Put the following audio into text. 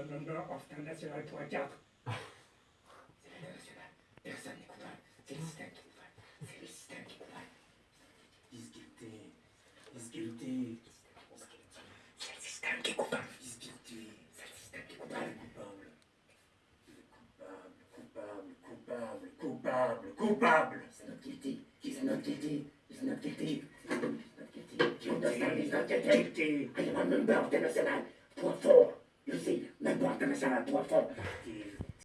the number of international point 4. C'est l'international. Personne n'est coupable. C'est le système qui est coupable. C'est le système qui est coupable. Disguilté. Disguilté. C'est le système qui est coupable. C'est le système qui est coupable. Coupable. Coupable. Coupable. Coupable. Coupable. C'est notre guilty. C'est notre guilty. C'est notre guilty. C'est notre guilty. C'est notre guilty. I am a member of the national. Point 4. pertenecer a tu autor. Y